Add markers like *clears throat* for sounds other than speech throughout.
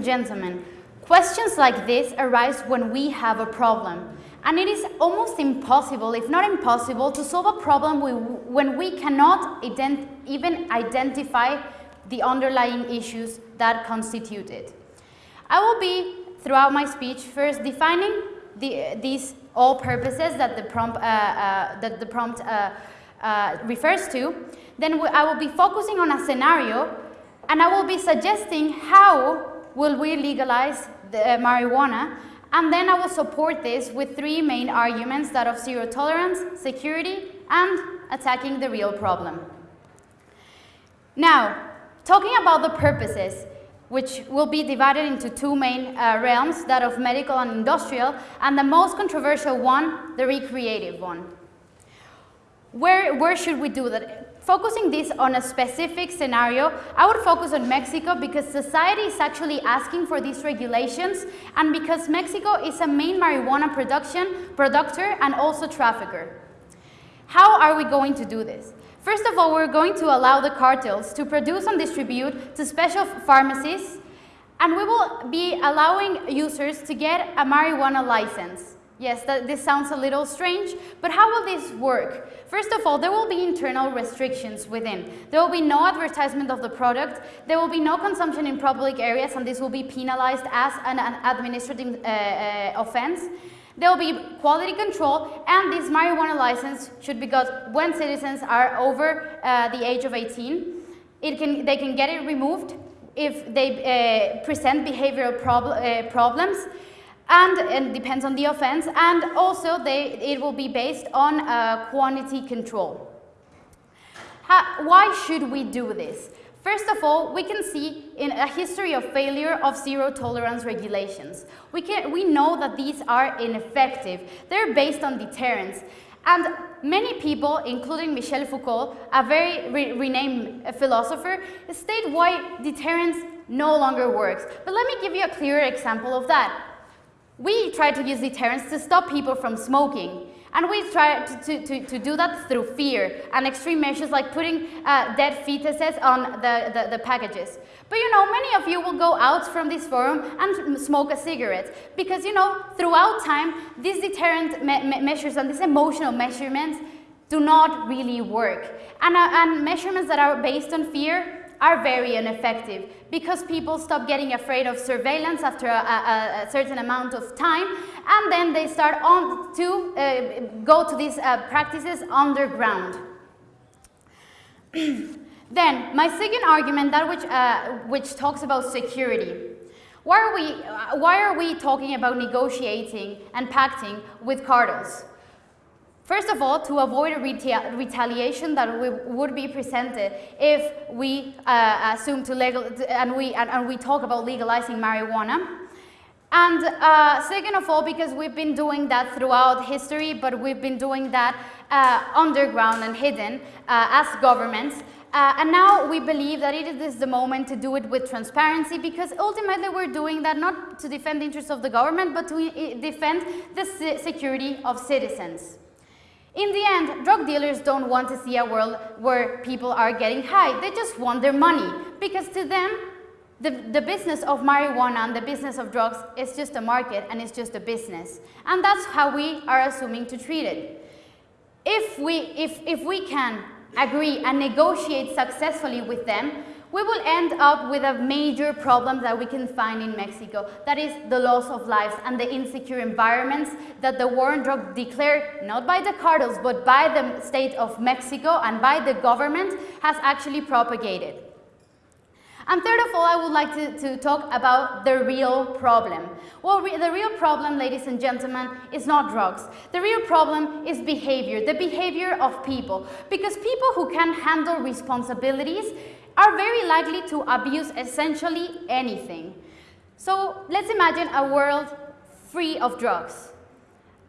and gentlemen, questions like this arise when we have a problem. And it is almost impossible, if not impossible, to solve a problem when we cannot ident even identify the underlying issues that constitute it. I will be, throughout my speech, first defining the, these all purposes that the prompt, uh, uh, that the prompt uh, uh refers to. Then I will be focusing on a scenario and I will be suggesting how will we legalize the, uh, marijuana and then I will support this with three main arguments that of zero tolerance, security, and attacking the real problem. Now, talking about the purposes, which will be divided into two main uh, realms, that of medical and industrial, and the most controversial one, the recreative one. Where, where should we do that? Focusing this on a specific scenario, I would focus on Mexico because society is actually asking for these regulations and because Mexico is a main marijuana production, producer and also trafficker. How are we going to do this? First of all, we're going to allow the cartels to produce and distribute to special pharmacies and we will be allowing users to get a marijuana license. Yes, that, this sounds a little strange, but how will this work? First of all, there will be internal restrictions within. There will be no advertisement of the product, there will be no consumption in public areas, and this will be penalized as an, an administrative uh, uh, offense. There will be quality control, and this marijuana license should be got when citizens are over uh, the age of 18. It can, they can get it removed if they uh, present behavioral prob uh, problems and, and depends on the offense, and also they, it will be based on uh, quantity control. How, why should we do this? First of all, we can see in a history of failure of zero tolerance regulations. We, can, we know that these are ineffective. They're based on deterrence. And many people, including Michel Foucault, a very re renamed philosopher, state why deterrence no longer works. But let me give you a clearer example of that. We try to use deterrence to stop people from smoking. And we try to, to, to, do that through fear and extreme measures like putting uh, dead fetuses on the, the, the, packages. But you know, many of you will go out from this forum and smoke a cigarette because you know, throughout time, these deterrent me me measures and these emotional measurements do not really work. And, uh, and measurements that are based on fear are very ineffective because people stop getting afraid of surveillance after a, a, a certain amount of time and then they start on to uh, go to these uh, practices underground. *clears throat* then my second argument, that which, uh, which talks about security. Why are, we, uh, why are we talking about negotiating and pacting with cartels? First of all, to avoid a reta retaliation that we, would be presented if we uh, assume to legal and we and, and, we talk about legalizing marijuana. And uh, second of all, because we've been doing that throughout history, but we've been doing that uh, underground and hidden uh, as governments. Uh, and now we believe that it is the moment to do it with transparency because ultimately we're doing that not to defend the interests of the government, but to defend the security of citizens. In the end, drug dealers don't want to see a world where people are getting high. They just want their money because to them, the, the business of marijuana and the business of drugs is just a market and it's just a business. And that's how we are assuming to treat it. If we, if, if we can agree and negotiate successfully with them, we will end up with a major problem that we can find in Mexico. That is the loss of lives and the insecure environments that the war on drugs declared not by the cartels but by the state of Mexico and by the government has actually propagated. And third of all, I would like to, to talk about the real problem. Well, re the real problem, ladies and gentlemen, is not drugs. The real problem is behavior, the behavior of people. Because people who can handle responsibilities are very likely to abuse essentially anything. So let's imagine a world free of drugs.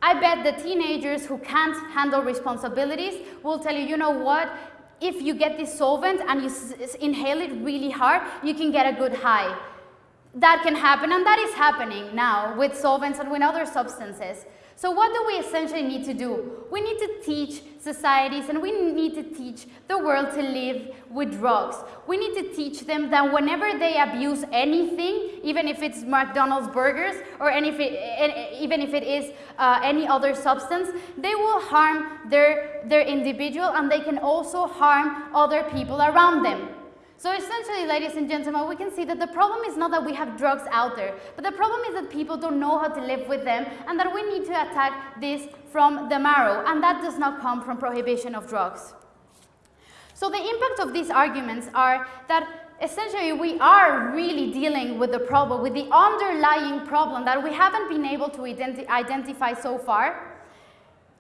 I bet the teenagers who can't handle responsibilities will tell you, you know what, if you get this solvent and you inhale it really hard, you can get a good high. That can happen and that is happening now with solvents and with other substances. So what do we essentially need to do? We need to teach societies and we need to teach the world to live with drugs. We need to teach them that whenever they abuse anything, even if it's McDonald's burgers or if it, even if it is uh, any other substance, they will harm their, their individual and they can also harm other people around them. So essentially, ladies and gentlemen, we can see that the problem is not that we have drugs out there, but the problem is that people don't know how to live with them and that we need to attack this from the marrow, and that does not come from prohibition of drugs. So the impact of these arguments are that essentially we are really dealing with the problem, with the underlying problem that we haven't been able to identi identify so far,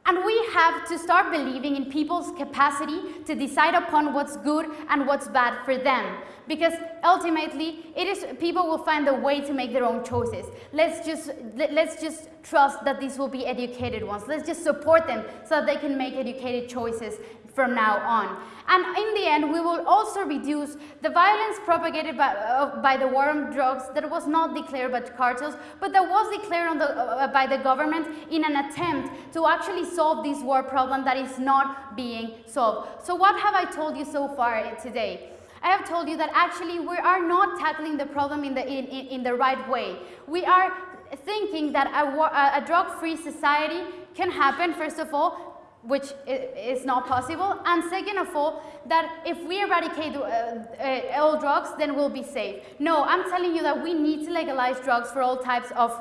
and we have to start believing in people's capacity to decide upon what's good and what's bad for them. Because ultimately, it is people will find a way to make their own choices. Let's just, let's just trust that these will be educated ones. Let's just support them so that they can make educated choices from now on. And in the end, we will also reduce the violence propagated by, uh, by the war on drugs that was not declared by cartels, but that was declared the, uh, by the government in an attempt to actually solve this war problem that is not being solved. So what have I told you so far today? I have told you that actually we are not tackling the problem in the, in, in, in the right way. We are thinking that a, a drug-free society can happen, first of all, which is not possible. And second of all, that if we eradicate uh, uh, all drugs, then we'll be safe. No, I'm telling you that we need to legalize drugs for all types of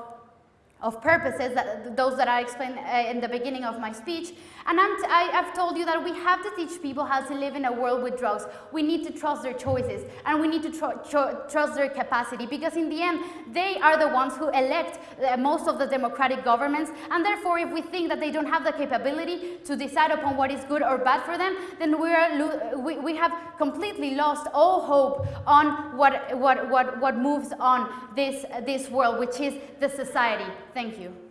of purposes, that, those that I explained uh, in the beginning of my speech. And i have told you that we have to teach people how to live in a world with drugs. We need to trust their choices and we need to tr tr trust their capacity because in the end, they are the ones who elect uh, most of the democratic governments. And therefore, if we think that they don't have the capability to decide upon what is good or bad for them, then we, are we, we have completely lost all hope on what, what, what, what moves on this, this world, which is the society. Thank you.